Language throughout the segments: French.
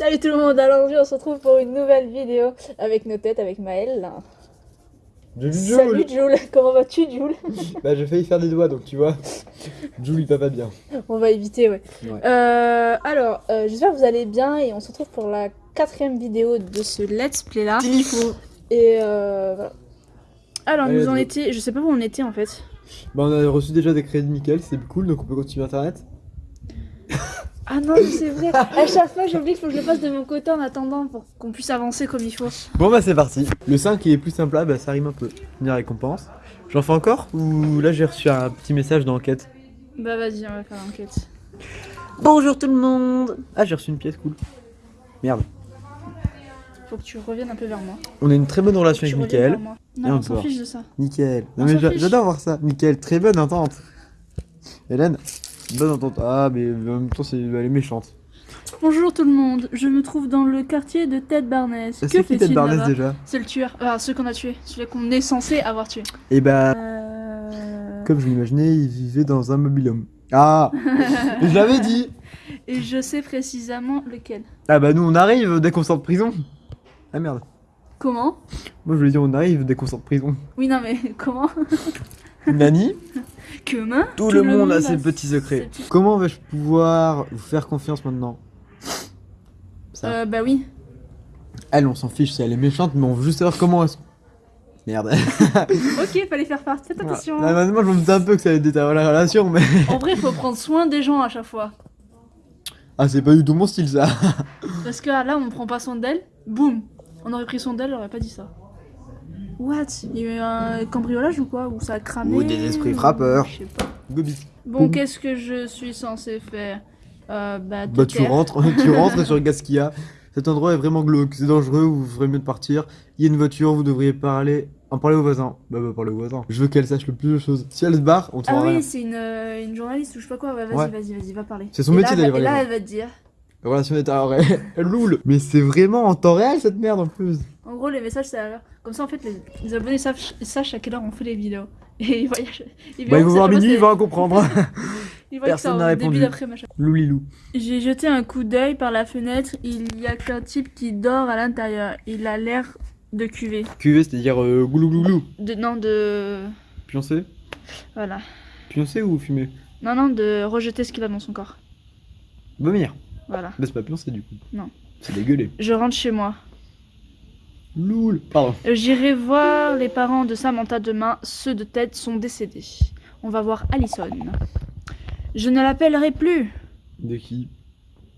Salut tout le monde, alors aujourd'hui on se retrouve pour une nouvelle vidéo avec nos têtes, avec Maël. Jules, Salut Jules, comment vas-tu Jules Bah j'ai failli faire des doigts donc tu vois. Jules il va pas bien. On va éviter, ouais. Ouais. Euh, alors, euh, j'espère que vous allez bien et on se retrouve pour la quatrième vidéo de ce let's play là. Et euh, voilà. Alors, Allez, nous en étions, je sais pas où on était en fait. Bah on a reçu déjà des crédits nickel, c'est cool donc on peut continuer internet. Ah non, mais c'est vrai, à chaque fois j'oublie qu'il faut que je le fasse de mon côté en attendant pour qu'on puisse avancer comme il faut. Bon bah c'est parti. Le 5 qui est plus simple là, bah ça rime un peu. Une récompense. J'en fais encore ou là j'ai reçu un petit message d'enquête. Bah vas-y, on va faire l'enquête. Bonjour tout le monde Ah j'ai reçu une pièce cool. Merde. Faut que tu reviennes un peu vers moi. On a une très bonne relation avec Mickaël. moi. Et Non, on s'en fiche de ça. Mickaël. On Non mais s'en j'a- fiche. j'adore voir ça. Mickaël, très bonne entente. Hélène, bonne entente. Ah mais en même temps c'est elle est méchante. Bonjour tout le monde, je me trouve dans le quartier de Ted Barnes. C'est Que qui Ted Barnes déjà? C'est le tueur, enfin ceux qu'on a tués, celui qu'on est censé avoir tué. Et bah Euh... Comme je l'imaginais, il vivait dans un mobilhome. Ah Je l'avais dit Et je sais précisément lequel. Ah bah nous on arrive dès qu'on sort de prison Ah merde. Comment? Moi je lui ai dit on arrive dès qu'on sort de prison. Oui non mais comment? Nani Comment Tout, le, monde a ses petits secrets. ses petits- Comment vais-je pouvoir vous faire confiance maintenant? Ça. Euh bah oui. Elle on s'en fiche si elle est méchante mais on veut juste savoir comment est-ce... Merde. Ok, fallait faire part, faites attention. Là, maintenant je me doutais un peu que ça allait déterminer la relation mais... En vrai, faut prendre soin des gens à chaque fois. Ah c'est pas du tout mon style ça. Parce que là, on prend pas soin d'elle, boum On aurait pris soin d'elle, on aurait pas dit ça. What? Il y a eu un cambriolage ou quoi? Ou ça a cramé? Ou des esprits frappeurs. Je sais pas. Gobi. Bon, qu'est-ce que je suis censé faire? Euh, Bah, Bah tu rentres, tu rentres sur Gaskia. Cet endroit est vraiment glauque, c'est dangereux, vous ferez mieux de partir. Il y a une voiture, vous devriez parler, en parler aux voisins. Bah bah parler aux voisins. Je veux qu'elle sache le plus de choses. Si elle se barre, on te Ah oui, c'est une, euh, une journaliste ou je sais pas quoi. Ouais, vas-y, Ouais. vas-y, vas-y, va parler. C'est son Et métier là, d'aller Et là, elle va te dire. La relation est à elle loule. Mais c'est vraiment en temps réel cette merde en plus. Gros, les messages, c'est à l'heure. Comme ça, en fait, les, les abonnés savent, sachent à quelle heure on fait les vidéos. Et ils voient. Ils Bah verront il que faut ça voir minuit, passer- il va en comprendre. ils personne n'a répondu. Loulilou. J'ai jeté un coup d'œil par la fenêtre. Il y a qu'un type qui dort à l'intérieur. Il a l'air de cuver. QV c'est-à-dire euh, goulou goulou. De, non, de. Pioncé Voilà. Pioncé ou fumé Non, non, de rejeter ce qu'il a dans son corps. Vomir. Voilà. Bah c'est pas pioncé du coup. Non. C'est dégueulé. Je rentre chez moi. Loul. Pardon. J'irai voir les parents de Samantha demain. Ceux de Ted sont décédés. On va voir Allison. Je ne l'appellerai plus. De qui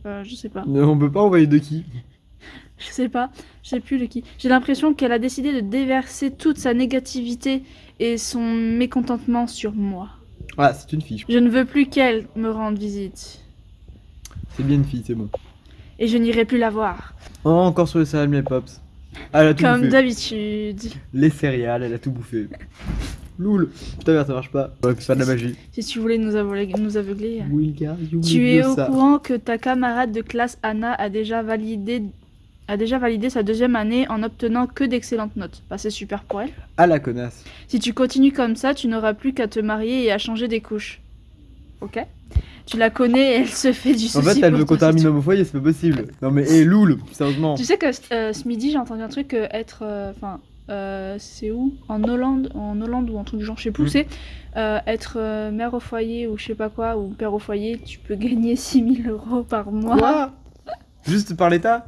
Euh, je sais pas. Non, On peut pas envoyer de qui Je sais pas. Je sais plus de qui. J'ai l'impression qu'elle a décidé de déverser toute sa négativité et son mécontentement sur moi. Ah c'est une fille. Je ne veux plus qu'elle me rende visite. C'est bien une fille, c'est bon. Et je n'irai plus la voir. Oh, encore sur les céréales, mes pops. Ah, elle a tout Comme bouffé. d'habitude. Les céréales, elle a tout bouffé. Loul. Putain, merde, ça marche pas. Aurait pu faire de la magie. Si tu voulais nous aveugler. Nous aveugler. Tu es au ça. courant que ta camarade de classe Anna a déjà validé a déjà validé sa deuxième année en obtenant que d'excellentes notes. Bah, c'est super pour elle. Ah la connasse. Si tu continues comme ça, tu n'auras plus qu'à te marier et à changer des couches. Ok? Tu la connais et elle se fait du souci. En fait, elle veut qu'on termine au foyer, c'est pas possible. Non mais, hé, Loul, sérieusement. Tu sais que euh, ce midi, j'ai entendu un truc euh, être. euh, Enfin, euh, c'est où? En Hollande, en Hollande ou un truc du genre, je sais plus où Mhm. c'est. Euh, être euh, mère au foyer ou je sais pas quoi, ou père au foyer, tu peux gagner 6000 euros par mois. Quoi? Juste par l'état?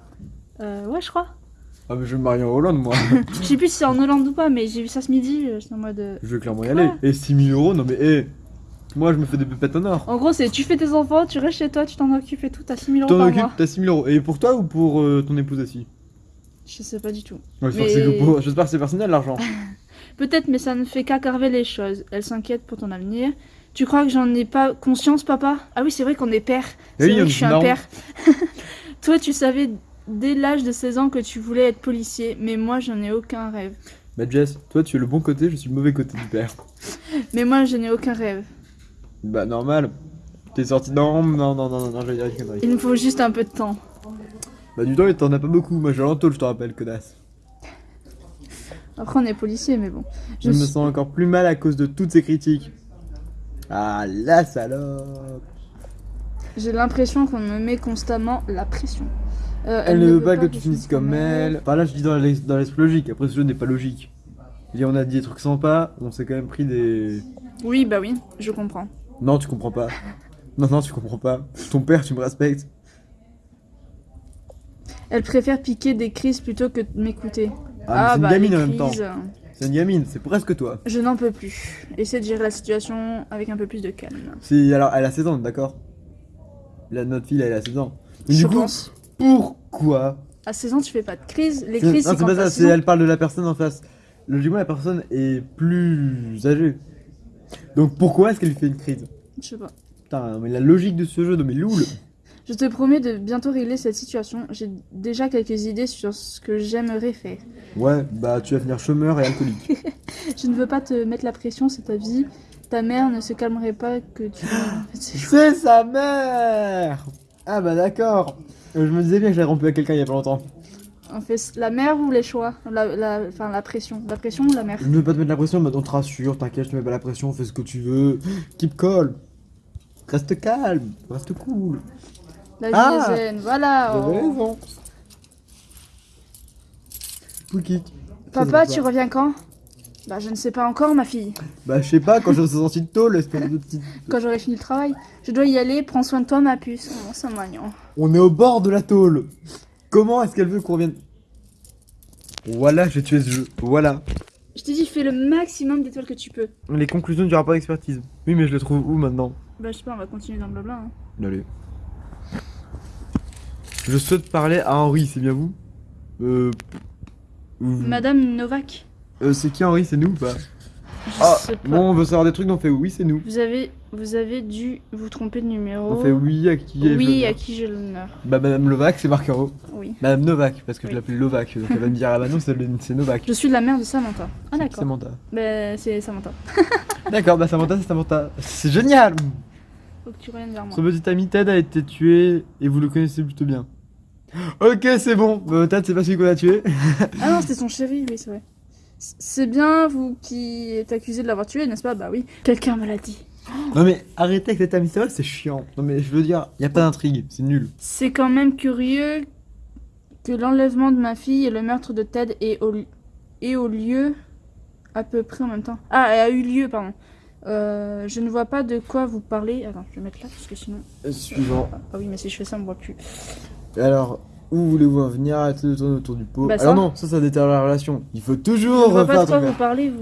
Euh, ouais, je crois. Ah, mais je vais me marier en Hollande, moi. Je sais plus si c'est en Hollande ou pas, mais j'ai vu ça ce midi. J'étais en mode. je vais clairement y Quoi? Aller. Et 6000 euros, non mais, hé. Moi, je me fais des pépettes en or. En gros, c'est tu fais tes enfants, tu restes chez toi, tu t'en occupes et tout, t'as 6000 euros T'en occupes, t'as 6000 euros. Et pour toi ou pour euh, ton épouse aussi? Je sais pas du tout. Ouais, J'espère Mais- que c'est personnel l'argent. Peut-être, mais ça ne fait qu'aggraver les choses. Elle s'inquiète pour ton avenir. Tu crois que j'en ai pas conscience, papa? Ah oui, c'est vrai qu'on est père. C'est Oui, vrai que je suis un père. Toi, tu savais dès l'âge de 16 ans que tu voulais être policier, mais moi, j'en ai aucun rêve. Bah Jess, toi tu es le bon côté, je suis le mauvais côté du père. Mais moi, je n'ai aucun rêve. Bah normal. T'es sorti. Non, non, non, non, non, non, j'allais dire une connerie. Il me faut juste un peu de temps. Bah du temps, t'en as pas beaucoup. Moi j'ai l'entour, je te rappelle, connasse. Après, on est policier, mais bon. Je, me sens encore plus mal à cause de toutes ces critiques. Ah la salope. J'ai l'impression qu'on me met constamment la pression. Euh, Elle ne veut pas que tu finisses comme elle. Enfin là, je dis dans l'esprit logique. Après, ce jeu n'est pas logique. Et on a dit des trucs sympas, on s'est quand même pris des. Oui, bah oui, je comprends. Non, tu comprends pas. Non, non, tu comprends pas. Ton père, tu me respectes. Elle préfère piquer des crises plutôt que de m'écouter. Ah, mais c'est une bah, gamine en même temps. C'est une gamine, c'est presque toi. Je n'en peux plus. Essaie de gérer la situation avec un peu plus de calme. Si, alors, elle a 16 ans, d'accord La notre fille, elle a 16 ans. Mais je du coup, pense. pourquoi? À 16 ans, tu fais pas de crise. Les C'est- crises, Non, c'est c'est quand pas ça, 16 c'est ans. elle parle de la personne en face. Logiquement, la personne est plus âgée. Donc pourquoi est-ce qu'elle lui fait une crise Je sais pas. Putain, mais la logique de ce jeu, non mais loul Je te promets de bientôt régler cette situation. J'ai déjà quelques idées sur ce que j'aimerais faire. Ouais, bah tu vas finir chômeur et alcoolique. Je ne veux pas te mettre la pression, c'est ta vie. Ta mère ne se calmerait pas que tu... C'est sa mère Ah bah d'accord Je me disais bien que j'avais rompu avec quelqu'un il y a pas longtemps. On fait la mère ou les choix? La, la, Enfin, la pression. La pression ou la mère Je ne veux pas te mettre la pression, mais on te rassure, t'inquiète, je te mets pas la pression, fais ce que tu veux. Keep calm. Reste calme, reste cool. La vie Ah zen, voilà. Oh. raison. Papa, tu reviens quand? Bah, je ne sais pas encore, ma fille. Bah je sais pas, quand je serai sorti de tôle, espèce de petite... Quand j'aurai fini le travail, je dois y aller. Prends soin de toi, ma puce. Oh, c'est mignon. On est au bord de la tôle. Comment est-ce qu'elle veut qu'on revienne? Voilà, j'ai tué ce jeu. Voilà. Je t'ai dit, fais le maximum d'étoiles que tu peux. Les conclusions du rapport d'expertise. Oui, mais je les trouve où maintenant? Bah, je sais pas, on va continuer dans le blabla. hein. Allez. Je souhaite parler à Henri, c'est bien vous? Euh... Madame Novak, euh, c'est qui Henri? C'est nous ou pas? Ah, sais pas. bon, on veut savoir des trucs, donc on fait oui, c'est nous. Vous avez, vous avez dû vous tromper de numéro. On fait oui à qui est Oui, à qui j'ai l'honneur. Bah, Madame Lovac, c'est haut. Oui. Madame Novak, parce que Oui. je l'appelle Lovac. Donc elle va me dire, ah bah non, c'est Novak. Je suis la mère de Samantha. Ah, d'accord. Samantha. Bah, c'est Samantha. D'accord, bah Samantha, c'est Samantha. C'est génial Faut que tu reviennes vers moi. Son petit ami Ted a été tué et vous le connaissez plutôt bien. Ok, c'est bon. Euh, Ted, c'est pas celui qu'on a tué. Ah non, c'était son chéri, oui, c'est vrai. C'est bien vous qui êtes accusé de l'avoir tué, n'est-ce pas? Bah oui. Quelqu'un me l'a dit. Non mais arrêtez avec ami mystérieux, c'est chiant. Non mais je veux dire, y a pas d'intrigue, c'est nul. C'est quand même curieux que l'enlèvement de ma fille et le meurtre de Ted aient au, aient au lieu à peu près en même temps. Ah, a eu lieu, pardon. Euh, je ne vois pas de quoi vous parlez. Attends, je vais mettre là parce que sinon. Euh, Suivant. Ah oui, mais si je fais ça, on me voit plus. Alors, où voulez-vous en venir Arrêtez de tourner autour du pot. Bah, ça. Alors non, ça, ça déterre la relation. Il faut Je toujours vois refaire pas de quoi vous parlez. Vous...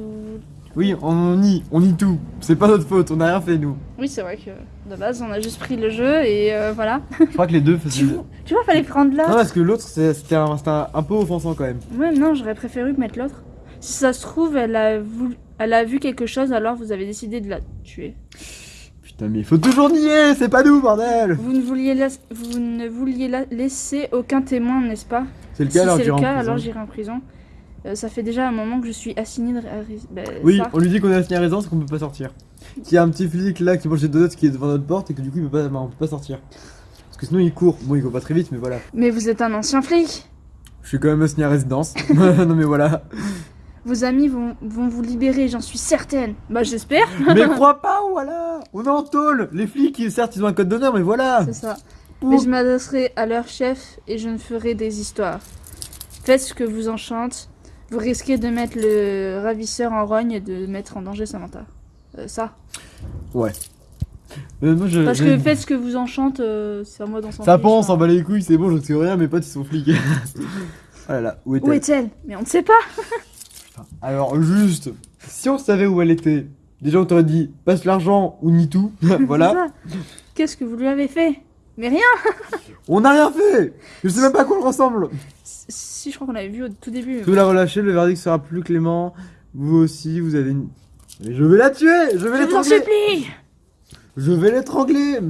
Oui, on nie, on nie tout. C'est pas notre faute, on a rien fait nous. Oui, c'est vrai que de base, on a juste pris le jeu et euh, voilà. Je crois que les deux Tu faisaient. vois, tu vois, fallait prendre là. Non, parce que l'autre, c'est- c'était un, c'était un, un peu offensant quand même. Ouais, non, j'aurais préféré mettre l'autre. Si ça se trouve, elle a, voulu- elle a vu quelque chose, alors vous avez décidé de la tuer. Putain, mais il faut toujours nier, c'est pas nous, bordel Vous ne vouliez, la- vous ne vouliez la- laisser aucun témoin, n'est-ce pas C'est le Si cas, alors c'est j'irai en alors en prison. Euh, ça fait déjà un moment que je suis assignée de... bah, Oui, ça. on lui dit qu'on est assigné à résidence et qu'on peut pas sortir. Qu'il y a un petit flic là qui mange des donuts qui est devant notre porte et que du coup il peut pas, bah, on peut pas sortir. Parce que sinon il court. Bon, il court pas très vite, mais voilà. Mais vous êtes un ancien flic Je suis quand même assigné à résidence. non mais voilà. Vos amis vont, vont vous libérer, j'en suis certaine. Bah j'espère, mais crois pas, voilà On est en tôle Les flics, certes, ils ont un code d'honneur, mais voilà c'est ça. Mais je m'adresserai à leur chef et je ne ferai des histoires. Faites ce que vous enchante. Vous risquez de mettre le ravisseur en rogne et de mettre en danger Samantha. Euh, ça. Ouais. Euh, moi, je, Parce que faites ce que vous enchante, euh, c'est à moi d'en Ça pense, hein. s'en bat les couilles, c'est bon, je ne sais rien, mes potes ils sont flics. oh là là, où est-elle? Où est-elle? Mais on ne sait pas. Alors juste, si on savait où elle était, déjà on t'aurait dit passe l'argent ou nie tout. voilà. Qu'est-ce que vous lui avez fait? Mais rien. On n'a rien fait Je sais même pas à quoi elle ressemble Si je crois qu'on avait vu au tout début. Vous la relâchez, le verdict sera plus clément. Vous aussi, vous avez une... Mais je vais la tuer Je vais l'étrangler supplie. Je vais l'étrangler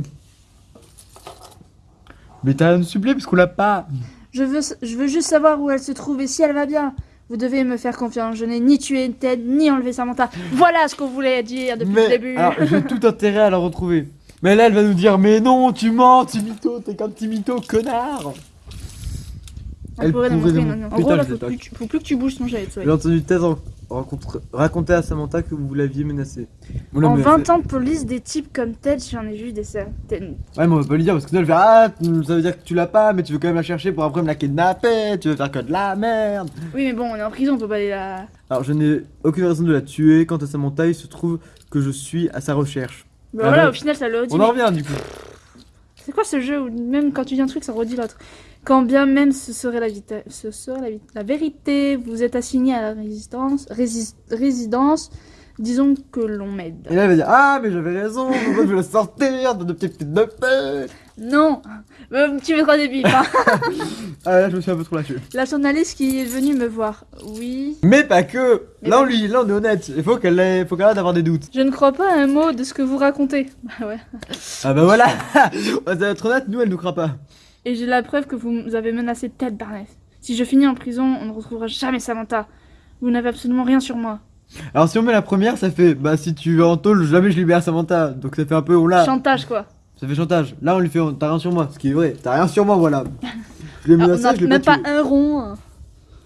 Mais t'as à me suppléer parce qu'on l'a pas Je veux, je veux juste savoir où elle se trouve et si elle va bien. Vous devez me faire confiance. Je n'ai ni tué Ted, ni enlevé Samantha. Voilà ce qu'on voulait dire depuis Mais le début. alors, j'ai tout intérêt à la retrouver. Mais là, elle va nous dire Mais non, tu mens, tu mytho, t'es qu'un petit mytho, connard On elle pourrait montrer nous- maintenant. En gros, là, faut l'attaque. plus, que tu- faut plus que tu bouges ton jet. J'ai entendu Ted en, raconter à Samantha que vous l'aviez menacée. En mais- 20 ans de police, des types comme Ted, j'en ai vu des certaines. Ouais, mais on va pas lui dire parce que sinon elle fait Ah, ça veut dire que tu l'as pas, mais tu veux quand même la chercher pour après me la kidnapper, tu veux faire que de la merde. Oui, mais bon, on est en prison, on peut pas aller là. Alors, je n'ai aucune raison de la tuer. Quant à Samantha, il se trouve que je suis à sa recherche. Bah Ah voilà, au final, ça le redit. On mais en revient du coup. C'est quoi ce jeu où même quand tu dis un truc, ça redit l'autre? Quand bien même ce serait la, vita- ce serait la, vi- la vérité, vous êtes assigné à la résistance, résidence, disons que l'on m'aide. Et là, elle va dire Ah, mais j'avais raison, je veux la sortir de petites de paix Non Euh, Tu mettras des bips, hein. Ah, là, je me suis un peu trop lâché. La journaliste qui est venue me voir, oui. Mais pas que Mais Là, on lui, là, on est honnête. Il faut qu'elle ait, faut qu'elle arrête d'avoir des doutes. Je ne crois pas un mot de ce que vous racontez. Bah ouais. Ah, bah voilà On va être honnête, nous, elle nous croit pas. Et j'ai la preuve que vous avez menacé Ted Barnes. Si je finis en prison, on ne retrouvera jamais Samantha. Vous n'avez absolument rien sur moi. Alors, si on met la première, ça fait Bah, si tu vas en tôle, jamais je libère Samantha. Donc, ça fait un peu On l'a. Chantage, quoi. Ça fait chantage. Là, on lui fait T'as rien sur moi. Ce qui est vrai. T'as rien sur moi, voilà. Je l'ai Ah, on menacé, n'a je l'ai même pas tué. un rond.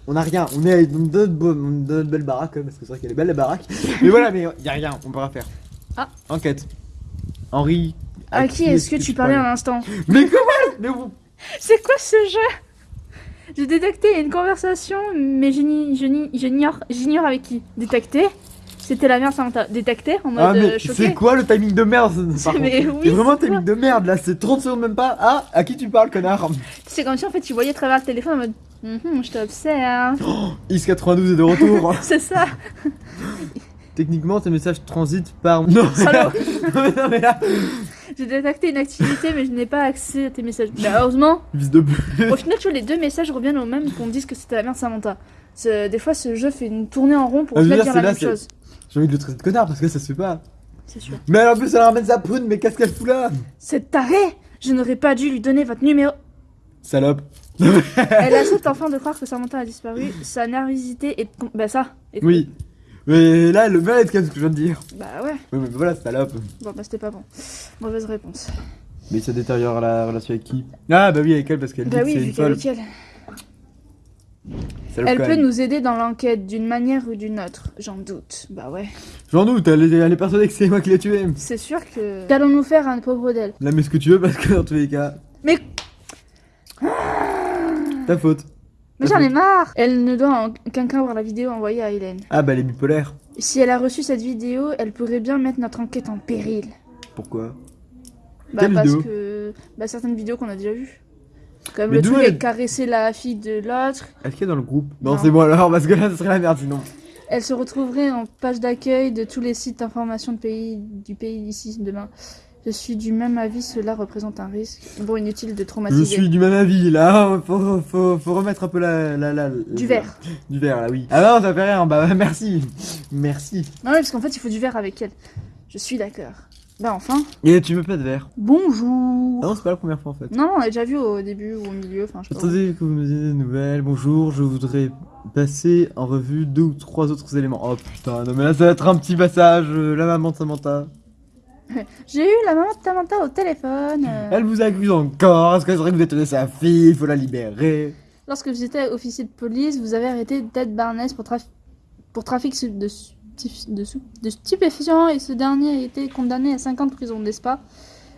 On a rien. On est dans notre, belle baraque, même, parce que c'est vrai qu'elle est belle, la baraque. mais voilà, mais y a rien. On peut rien faire. Ah. Enquête. Henri. À qui est-ce que tu parlais à l'instant Mais comment Mais vous. C'est quoi ce jeu? J'ai détecté une conversation, mais j'ignore avec qui. Détecté C'était la mère Samantha. Détecté en mode Ah, mais euh, c'est quoi le timing de merde oui, C'est vraiment un timing de merde là, c'est 30 secondes même pas. Ah, à qui tu parles, connard? C'est comme si en fait tu voyais à travers le téléphone en mode Mhm, je t'observe. Is92 est de retour. C'est ça. Techniquement, tes messages transitent par. Non, non, mais là. J'ai détecté une activité, mais je n'ai pas accès à tes messages. Bah, heureusement. Vis de Au final, tu vois, les deux messages reviennent au même qu'on dise que c'était la mère Samantha. C'est- Des fois, ce jeu fait une tournée en rond pour Ah, je veux dire, dire la c'est là, même chose. J'ai envie de le traiter de connard parce que ça se fait pas. C'est sûr. Mais en plus, elle ramène sa prune, mais qu'est-ce qu'elle fout là? C'est taré Je n'aurais pas dû lui donner votre numéro. Salope. Elle accepte enfin de croire que Samantha a disparu. Sa nervosité est. com- Bah, ça. est- Oui. Mais là, le quand même ce que je viens de dire. Bah, ouais. Oui, mais voilà, salope. Bon, bah, c'était pas bon. Mauvaise réponse. Mais ça détériore la relation avec qui? Ah, bah oui, avec elle parce qu'elle dit Bah, que oui, c'est vu une folle. qu'avec elle. Elle peut nous aider dans l'enquête d'une manière ou d'une autre. J'en doute. Bah, ouais. J'en doute, elle est, elle est persuadée que c'est moi qui l'ai tué. C'est sûr que. Qu'allons-nous faire à un pauvre d'elle? Là, mets ce que tu veux parce que dans tous les cas, Mais. ta faute. Mais j'en ai marre Elle ne doit en aucun cas voir la vidéo envoyée à Hélène. Ah, bah elle est bipolaire. Si elle a reçu cette vidéo, elle pourrait bien mettre notre enquête en péril. Pourquoi? Bah Quelle parce vidéo? que... Bah certaines vidéos qu'on a déjà vues. Comme Mais le truc elle- avec caresser la fille de l'autre. Est-ce qu'il est dans le groupe Non, Non. c'est bon alors, parce que là, ce serait la merde sinon. Elle se retrouverait en page d'accueil de tous les sites d'information de pays, du pays d'ici demain. Je suis du même avis, cela représente un risque. Bon, inutile de Je traumatiser. suis du même avis là, faut, faut, faut remettre un peu la. la, la- Du verre. Du verre là, oui. Ah non, ça fait rien, bah merci. Merci. Non, oui, parce qu'en fait, il faut du verre avec elle. Je suis d'accord. Bah enfin. Et tu veux pas de verre? Bonjour Ah non, c'est pas la première fois en fait. Non, on l'a déjà vu au début ou au milieu, enfin je sais pas. Attendez que vous me disiez des nouvelles. Bonjour, je voudrais passer en revue deux ou trois autres éléments. Oh putain, non mais là ça va être un petit passage. euh, la maman de Samantha. J'ai eu la maman de Samantha au téléphone. euh, Elle vous accuse encore. Est-ce que c'est vrai que vous êtes sa fille Il faut la libérer? Lorsque vous étiez officier de police, vous avez arrêté Ted Barnes pour, traf- pour trafic de, de stupéfiants et ce dernier a été condamné à 5 ans de prison, n'est-ce pas?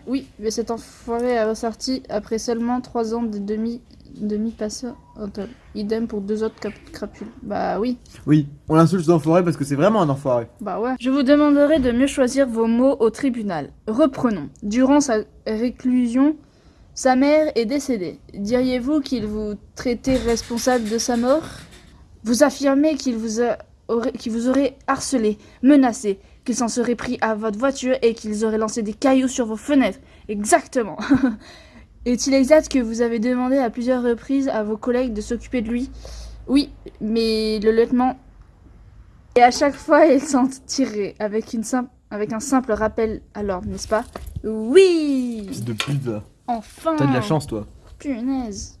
Oui, mais cet enfoiré a ressorti après seulement 3 ans de demi, demi passé en tôle. Idem pour deux autres crapules. Bah oui, Oui, on l'insulte cet enfoiré parce que c'est vraiment un enfoiré. bah ouais. Je vous demanderai de mieux choisir vos mots au tribunal. Reprenons. Durant sa réclusion, sa mère est décédée. Diriez-vous qu'il vous traitait responsable de sa mort? Vous affirmez qu'il vous, a- vous aurait harcelé, menacé, qu'il s'en serait pris à votre voiture et qu'ils auraient lancé des cailloux sur vos fenêtres. Exactement. Est-il exact que vous avez demandé à plusieurs reprises à vos collègues de s'occuper de lui? Oui, mais le lieutenant... Et à chaque fois, ils s'en tiraient avec, une simple, avec un simple rappel à l'ordre, n'est-ce pas? Oui Fils de pute. Enfin T'as de la chance, toi. Punaise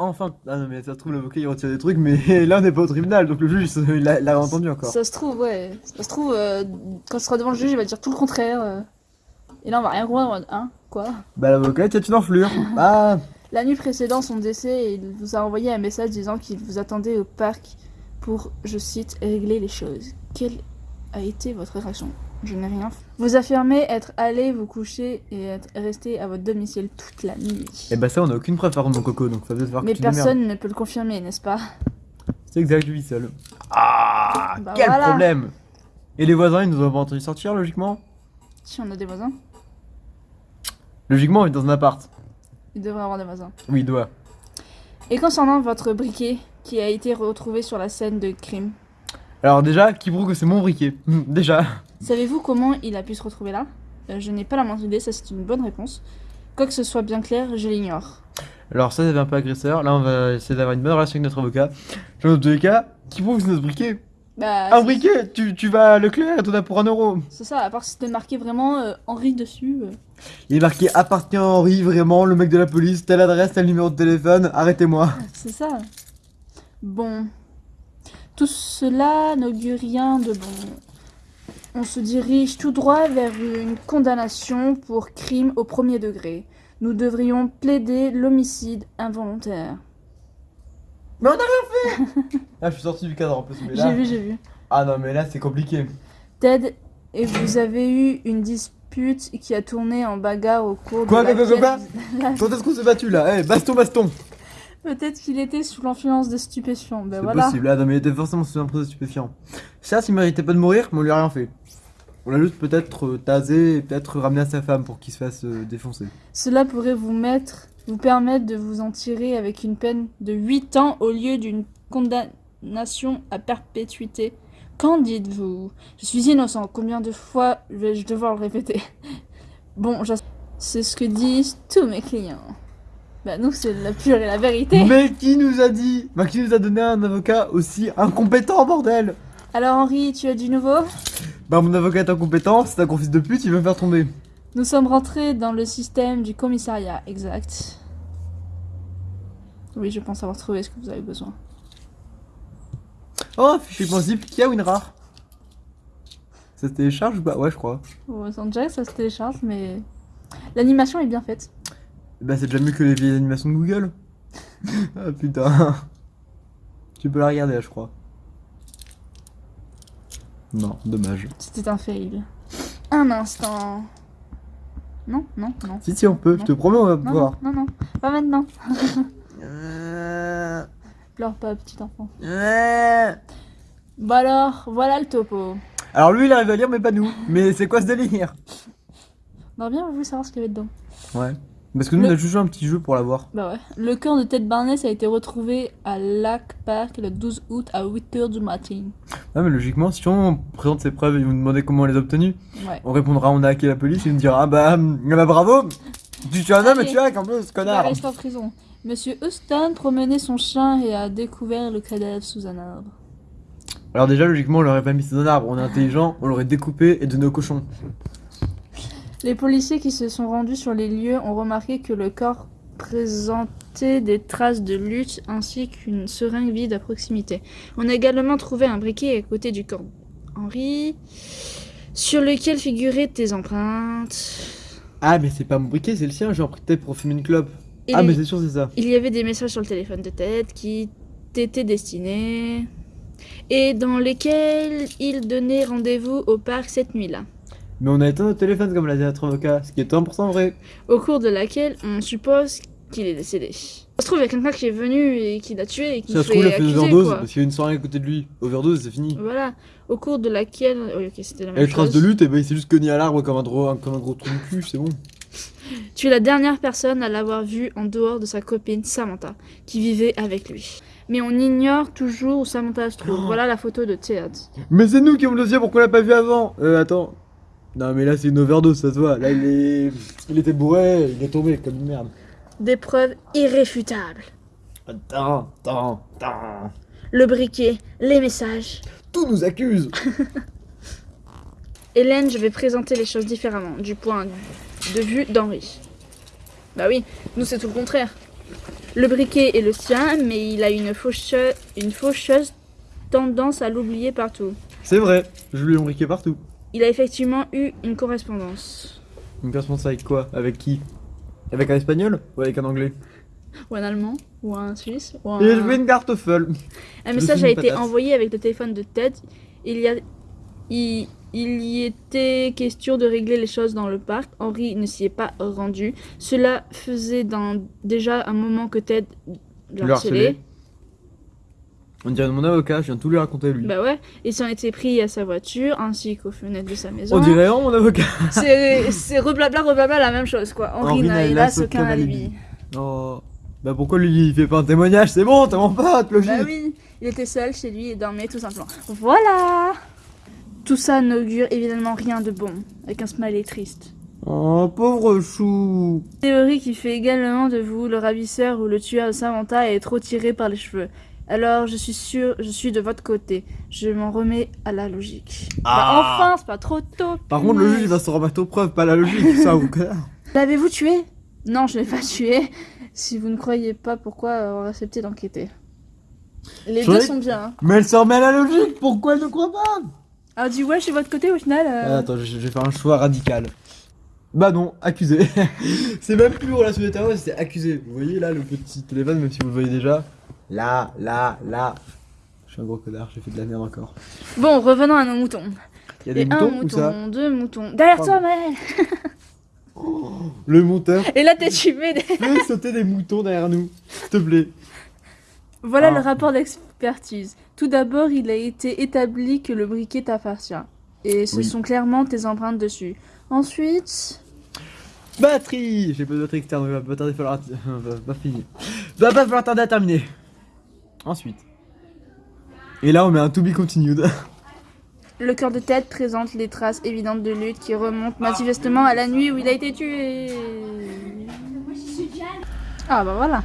Enfin, ah non, mais ça se trouve, l'avocat il retire des trucs, mais là on n'est pas au tribunal, donc le juge il l'a il entendu encore. Ça se trouve, ouais. Ça se trouve, euh, quand ce sera devant le juge, il va dire tout le contraire. euh. Et là, on va rien comprendre hein? Quoi Bah, l'avocat il une enflure. Ah, La nuit précédant son décès, il vous a envoyé un message disant qu'il vous attendait au parc pour, je cite, régler les choses. Quelle a été votre réaction? Je n'ai rien fait. Vous affirmez être allé vous coucher et être resté à votre domicile toute la nuit. Et bah ça, on a aucune preuve par contre, mon coco, donc ça veut Mais que tu démerdes. personne ne peut le confirmer, n'est-ce pas? C'est exact, je vis seul. Ah Bah Quel voilà. problème Et les voisins, ils nous ont pas entendu sortir, logiquement? Si on a des voisins, Logiquement, on est dans un appart. il devrait avoir des voisins. Oui, il doit. Et concernant votre briquet qui a été retrouvé sur la scène de crime, Alors déjà, qui prouve que c'est mon briquet? Déjà. savez-vous comment il a pu se retrouver là? Euh, Je n'ai pas la moindre idée, ça c'est une bonne réponse. Quoi que ce soit bien clair, je l'ignore. Alors ça, c'est un peu agresseur. Là, on va essayer d'avoir une bonne relation avec notre avocat. Dans tous les cas, qui prouve que c'est notre briquet? Bah, briquet tu, tu vas à Leclerc et t'en as pour un euro. C'est ça, à part si c'était marqué vraiment euh, Henri dessus. euh. Il est marqué appartient à Henri, vraiment, le mec de la police, telle adresse, tel numéro de téléphone, arrêtez-moi. C'est ça. Bon. Tout cela n'augure rien de bon. On se dirige tout droit vers une condamnation pour crime au premier degré. Nous devrions plaider l'homicide involontaire. Mais on a rien fait Ah, je suis sorti du cadre en plus, mais là... J'ai vu, j'ai vu. Ah non, mais là, c'est compliqué. Ted, et vous avez eu une dispute qui a tourné en bagarre au cours Quoi, de quoi, quoi, laquelle... La- Quand est-ce qu'on s'est battu là? Eh, baston, baston Peut-être qu'il était sous l'influence de stupéfiants. Ben C'est voilà. possible, ah non, mais il était forcément sous un de stupéfiant. Certes, il méritait pas de mourir, mais on lui a rien fait. On l'a juste peut-être euh, tasé et peut-être ramené à sa femme pour qu'il se fasse euh, défoncer. Cela pourrait vous mettre, vous permettre de vous en tirer avec une peine de 8 ans au lieu d'une condamnation à perpétuité. Qu'en dites-vous? Je suis innocent. Combien de fois vais-je devoir le répéter? Bon, c'est ce que disent tous mes clients. Bah nous, c'est la pure et la vérité. Mais qui nous a dit Bah, qui nous a donné un avocat aussi incompétent, bordel? Alors Henri, tu as du nouveau? Bah, mon avocat est incompétent, c'est un fils de pute, il va me faire tomber. Nous sommes rentrés dans le système du commissariat, exact. Oui, je pense avoir trouvé ce que vous avez besoin. Oh, fichier zip, qui a WinRAR Ça se télécharge ou pas? Ouais, je crois. Oh, sans Jack, ça se télécharge, mais l'animation est bien faite. Bah, c'est déjà mieux que les vieilles animations de Google. ah putain. Tu peux la regarder là, je crois. Non, dommage. C'était un fail. Un instant. Non, non, non. Si, si, on peut, je te promets, on va Non, pouvoir. non, non, non. Pas maintenant. Euh, Pleure pas, petit enfant. euh. Bon alors, voilà le topo. Alors lui, il arrive à lire, mais pas nous. Mais c'est quoi ce délire? On aurait bien voulu savoir ce qu'il y avait dedans. Ouais. Parce que nous, Le- on a juste joué un petit jeu pour l'avoir. Bah ouais. Le corps de Ted Barnes a été retrouvé à Lac Park le 12 août à 8h du matin. Ouais, mais logiquement, si on présente ses preuves et vous demandez comment on les a obtenues, Ouais. on répondra on a hacké la police et nous dira ah bah, ah bah bravo Tu tues un homme et tu hack en plus, Il connard reste en prison. Monsieur Houston promenait son chien et a découvert le cadavre sous un arbre. Alors déjà, logiquement, on l'aurait pas mis sous un arbre, on est intelligent, on l'aurait découpé et donné au cochon. Les policiers qui se sont rendus sur les lieux ont remarqué que le corps présentait des traces de lutte ainsi qu'une seringue vide à proximité. On a également trouvé un briquet à côté du corps Henri, sur lequel figuraient des empreintes. Ah, mais c'est pas mon briquet, c'est le sien, j'ai emprunté pour fumer une clope. Et ah, mais c'est sûr, c'est ça. Il y avait des messages sur le téléphone de Ted qui t'étaient destinés et dans lesquels il donnait rendez-vous au parc cette nuit-là. Mais on a éteint notre téléphone comme l'a dit notre avocat, ce qui est 100% vrai. au cours de laquelle on suppose qu'il est décédé. Ça se trouve, il y a quelqu'un qui est venu et qui l'a tué et qui Ça se trouve, il a fait une overdose parce qu'il y a une soirée à côté de lui. Overdose, c'est fini. Voilà, au cours de laquelle... Oui, ok, c'était la Et même les traces chose. de lutte, et ben il s'est juste cogné à l'arbre comme un, gros, comme un gros trou de cul, c'est bon. Tu es la dernière personne à l'avoir vu en dehors de sa copine Samantha, qui vivait avec lui. Mais on ignore toujours où Samantha se trouve. Oh. Voilà la photo de Ted. Mais c'est nous qui avons le dossier, pourquoi on l'a pas vu avant? Euh, attends. Non, mais là c'est une overdose, ça se voit. Là il est. Il était bourré, il est tombé comme une merde. Des preuves irréfutables. Attends, attends, attends. Le briquet, les messages. Tout nous accuse Hélène, je vais présenter les choses différemment, du point de vue d'Henri. Bah oui, nous c'est tout le contraire. Le briquet est le sien, mais il a une faucheuse, une faucheuse tendance à l'oublier partout. C'est vrai, je lui ai briqué partout. Il a effectivement eu une correspondance. Une correspondance avec quoi? Avec qui? Avec un espagnol ou avec un anglais? Ou un allemand, ou un suisse, ou un... Et je veux une cartoffel. Un Je message a été envoyé avec le téléphone de Ted. Il y a... Il... il y était question de régler les choses dans le parc. Henry ne s'y est pas rendu. Cela faisait dans... déjà un moment que Ted le Le harcelait. On dirait mon avocat, je viens de tout lui raconter lui. Bah ouais, il s'en était pris à sa voiture ainsi qu'aux fenêtres de sa maison. On dirait vraiment mon avocat. C'est c'est reblabla, reblabla la même chose quoi. Henri Henri n'a aucun aucun alibi. alibi. Oh. Bah pourquoi lui il fait pas un témoignage? C'est bon, t'es mon pote, logique. Bah oui, il était seul chez lui et dormait tout simplement. Voilà Tout ça n'augure évidemment rien de bon, avec un smiley triste. Oh, pauvre chou. Théorie qui fait également de vous le ravisseur ou le tueur de Samantha est trop tiré par les cheveux. Alors je suis sûre, je suis de votre côté. Je m'en remets à la logique. Bah Ah. enfin, c'est pas trop tôt. Par contre, le juge il va se remettre aux preuves, pas la logique, ça vous. L'avez-vous tué? Non, je l'ai pas tué. Si vous ne croyez pas, pourquoi avoir accepté d'enquêter? Les deux sont bien. hein. Mais elle se remet à la logique, pourquoi elle ne croit pas? Ah, du ouais, je suis de votre côté au final. euh. Ah, Attends, je je vais faire un choix radical. Bah non, accusé. c'est même plus relation de terrorisme, c'est accusé. Vous voyez là le petit téléphone, même si vous le voyez déjà. Là, là, là. Je suis un gros connard, j'ai fait de la merde encore. Bon, revenons à nos moutons. Il y a des Et un moutons ou ça mouton, deux moutons. Derrière toi. Maël Le monteur Et là, t'es tué. des- fait sauter des moutons derrière nous, s'il te plaît. Voilà Ah. le rapport d'expertise. Tout d'abord, il a été établi que le briquet t'appartient. Et ce Oui. sont clairement tes empreintes dessus. Ensuite, Batterie J'ai pas de batterie externe, il va pas tarder à falloir. va pas finir. Va pas falloir tarder à terminer. Ensuite. Et là, on met un to be continued. le cœur de tête présente les traces évidentes de lutte qui remontent manifestement à la nuit où il a été tué. Ah bah voilà.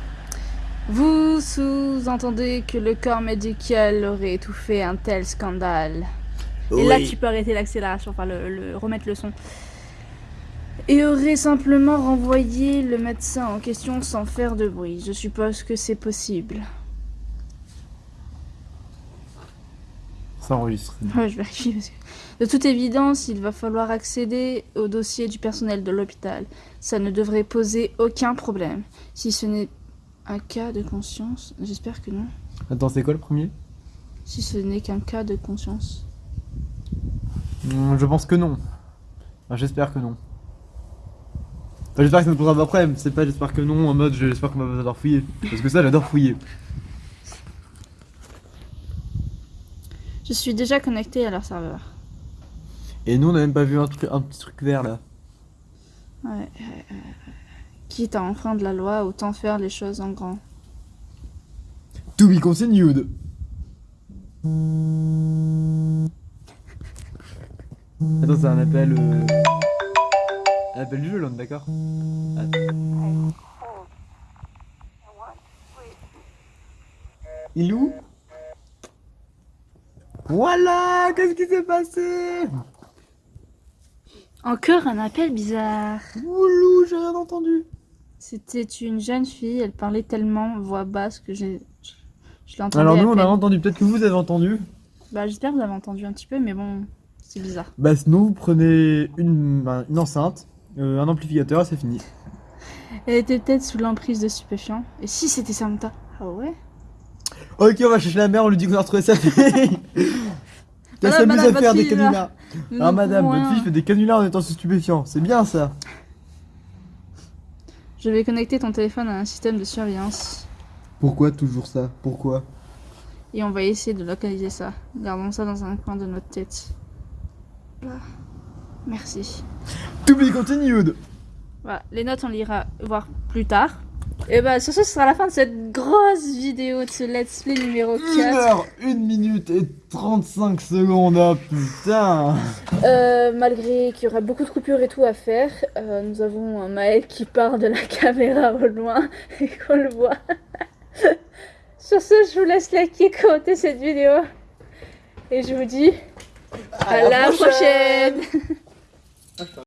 Vous sous-entendez que le corps médical aurait étouffé un tel scandale. Et là, tu peux arrêter l'accélération, enfin le, le- remettre le son. Et aurait simplement renvoyé le médecin en question sans faire de bruit. Je suppose que c'est possible. Ça enregistre. Ouais, je vérifie parce que... De toute évidence, il va falloir accéder au dossier du personnel de l'hôpital. Ça ne devrait poser aucun problème. Si ce n'est un cas de conscience, j'espère que non. Attends, c'est quoi le premier? Si ce n'est qu'un cas de conscience. Hmm, Je pense que non. Enfin, j'espère que non. Enfin, j'espère que ça ne posera pas problème. C'est pas j'espère que non en mode j'espère qu'on va pas fouiller. Parce que ça, j'adore fouiller. Je suis déjà connecté à leur serveur. Et nous, on a même pas vu un, truc, un petit truc vert là. Ouais. Quitte à enfreindre la loi, autant faire les choses en grand. To be continued. Attends, c'est un appel. Euh... Un appel du jeu est d'accord Attends. Il est où? Voilà Qu'est-ce qui s'est passé? Encore un appel bizarre. Oulou, j'ai rien entendu. C'était une jeune fille, elle parlait tellement voix basse que j'ai. Je, l'entendais. Alors nous, on a entendu. Peut-être que vous avez entendu. Bah, j'espère que vous avez entendu un petit peu, mais bon, c'est bizarre. Bah sinon, vous prenez une, ben, une enceinte, euh, un amplificateur c'est fini. Elle était peut-être sous l'emprise de stupéfiants. Et si c'était Samantha Ah ouais? Ok, on va chercher la mère, on lui dit qu'on a retrouvé sa fille. T'as Madame, s'amusé madame, à faire des canulars. Ah madame, votre fille fait des canulars en étant stupéfiant. C'est bien ça. Je vais connecter ton téléphone à un système de surveillance. Pourquoi toujours ça? Pourquoi? Et on va essayer de localiser ça. Gardons ça dans un coin de notre tête. Là. Merci. To be continued Voilà, les notes on lira voir plus tard. Et bah sur ce, ce sera la fin de cette grosse vidéo de ce let's play numéro 1 4. heure, 1 minute et 35 secondes, oh putain Euh, malgré qu'il y aura beaucoup de coupures et tout à faire, euh, nous avons un Maël qui part de la caméra au loin et qu'on le voit. Sur ce, je vous laisse liker, commenter cette vidéo. Et je vous dis à, la prochaine.